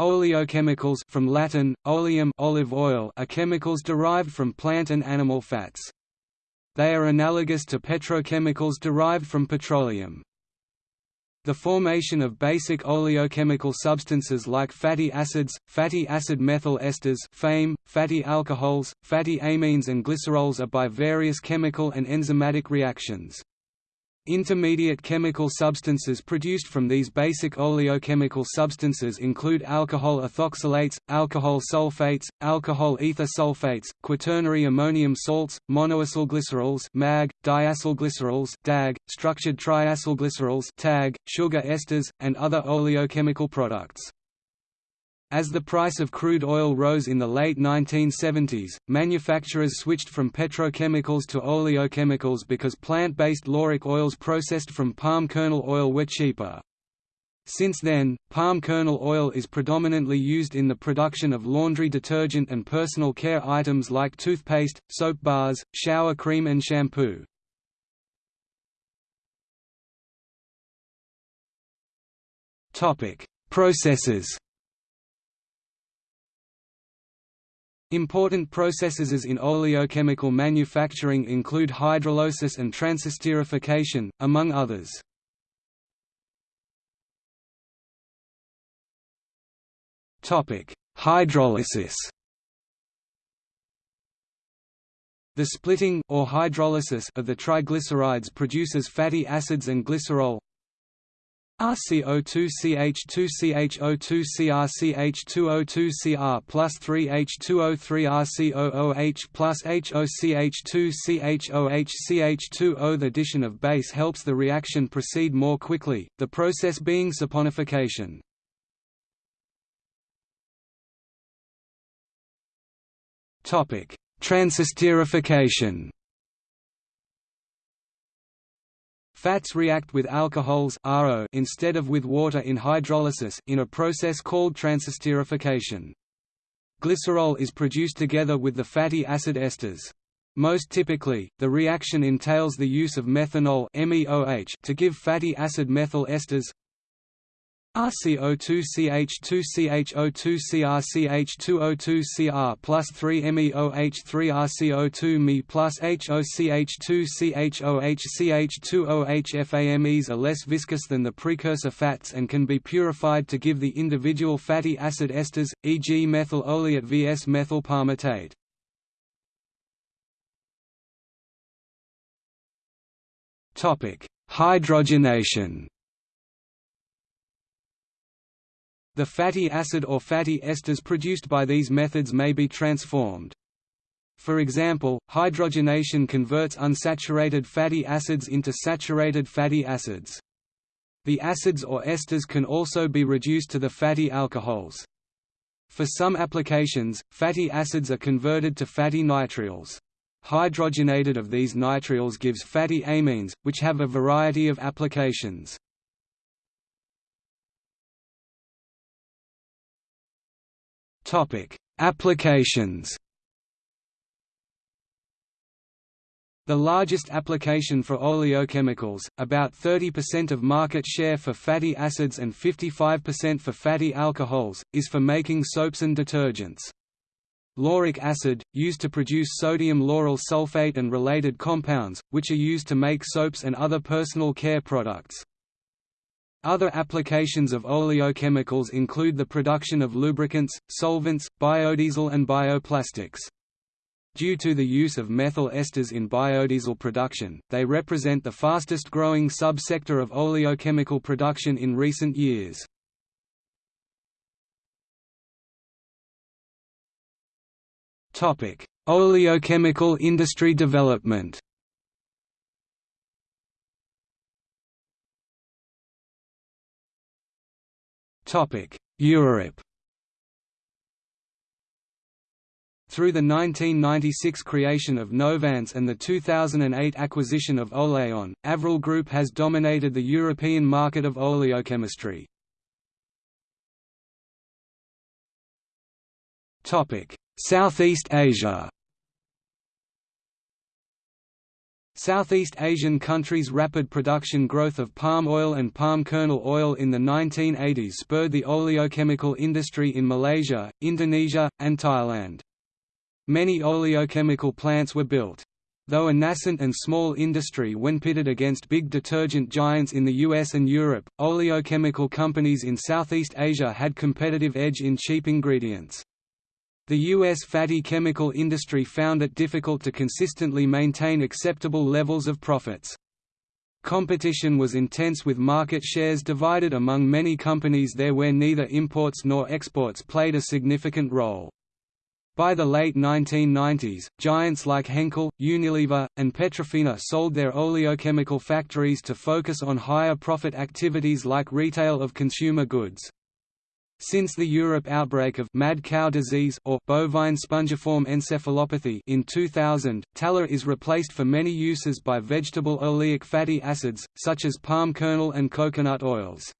Oleochemicals from Latin, oleum olive oil are chemicals derived from plant and animal fats. They are analogous to petrochemicals derived from petroleum. The formation of basic oleochemical substances like fatty acids, fatty acid methyl esters FAME, fatty alcohols, fatty amines and glycerols are by various chemical and enzymatic reactions. Intermediate chemical substances produced from these basic oleochemical substances include alcohol ethoxylates, alcohol sulfates, alcohol ether sulfates, quaternary ammonium salts, monoacylglycerols (MAG), diacylglycerols (DAG), structured triacylglycerols (TAG), sugar esters, and other oleochemical products. As the price of crude oil rose in the late 1970s, manufacturers switched from petrochemicals to oleochemicals because plant-based lauric oils processed from palm kernel oil were cheaper. Since then, palm kernel oil is predominantly used in the production of laundry detergent and personal care items like toothpaste, soap bars, shower cream and shampoo. Processes Important processes in oleochemical manufacturing include hydrolysis and transesterification, among others. Hydrolysis The splitting or hydrolysis of the triglycerides produces fatty acids and glycerol, RCO2CH2CHO2CrCH2O2Cr plus 3H2O3RCOOH plus HOCH2CHOHCH2O. The addition of base helps the reaction proceed more quickly, the process being saponification. Transesterification Fats react with alcohols RO instead of with water in hydrolysis in a process called transesterification. Glycerol is produced together with the fatty acid esters. Most typically, the reaction entails the use of methanol to give fatty acid methyl esters RCO2CH2CHO2CrCH2O2Cr plus 3MEOH3RCO2 Me plus HOCH2CHOHCH2OH FAMEs are less viscous than the precursor fats and can be purified to give the individual fatty acid esters, e.g. methyl oleate vs methyl palmitate. Hydrogenation The fatty acid or fatty esters produced by these methods may be transformed. For example, hydrogenation converts unsaturated fatty acids into saturated fatty acids. The acids or esters can also be reduced to the fatty alcohols. For some applications, fatty acids are converted to fatty nitriles. Hydrogenated of these nitriles gives fatty amines, which have a variety of applications. Topic: Applications. The largest application for oleochemicals, about 30% of market share for fatty acids and 55% for fatty alcohols, is for making soaps and detergents. Lauric acid, used to produce sodium lauryl sulfate and related compounds, which are used to make soaps and other personal care products. Other applications of oleochemicals include the production of lubricants, solvents, biodiesel and bioplastics. Due to the use of methyl esters in biodiesel production, they represent the fastest growing sub-sector of oleochemical production in recent years. Oleochemical industry development Europe Through the 1996 creation of Novance and the 2008 acquisition of Oleon, Avril Group has dominated the European market of oleochemistry. Southeast Asia Southeast Asian countries' rapid production growth of palm oil and palm kernel oil in the 1980s spurred the oleochemical industry in Malaysia, Indonesia, and Thailand. Many oleochemical plants were built. Though a nascent and small industry when pitted against big detergent giants in the US and Europe, oleochemical companies in Southeast Asia had competitive edge in cheap ingredients. The U.S. fatty chemical industry found it difficult to consistently maintain acceptable levels of profits. Competition was intense with market shares divided among many companies there where neither imports nor exports played a significant role. By the late 1990s, giants like Henkel, Unilever, and Petrofina sold their oleochemical factories to focus on higher profit activities like retail of consumer goods. Since the Europe outbreak of mad cow disease or bovine spongiform encephalopathy in 2000, tallow is replaced for many uses by vegetable oleic fatty acids, such as palm kernel and coconut oils.